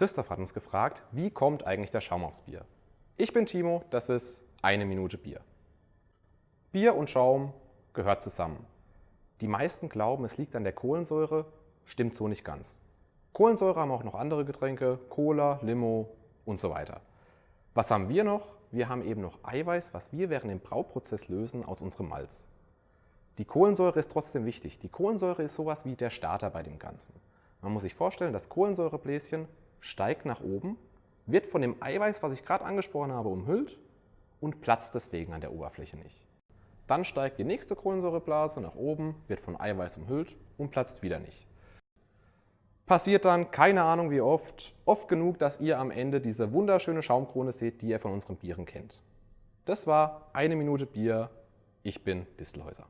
Christoph hat uns gefragt, wie kommt eigentlich der Schaum aufs Bier? Ich bin Timo, das ist eine Minute Bier. Bier und Schaum gehört zusammen. Die meisten glauben, es liegt an der Kohlensäure, stimmt so nicht ganz. Kohlensäure haben auch noch andere Getränke, Cola, Limo und so weiter. Was haben wir noch? Wir haben eben noch Eiweiß, was wir während dem Brauprozess lösen aus unserem Malz. Die Kohlensäure ist trotzdem wichtig. Die Kohlensäure ist sowas wie der Starter bei dem Ganzen. Man muss sich vorstellen, das Kohlensäurebläschen steigt nach oben, wird von dem Eiweiß, was ich gerade angesprochen habe, umhüllt und platzt deswegen an der Oberfläche nicht. Dann steigt die nächste Kohlensäureblase nach oben, wird von Eiweiß umhüllt und platzt wieder nicht. Passiert dann, keine Ahnung wie oft, oft genug, dass ihr am Ende diese wunderschöne Schaumkrone seht, die ihr von unseren Bieren kennt. Das war eine Minute Bier. Ich bin Distelhäuser.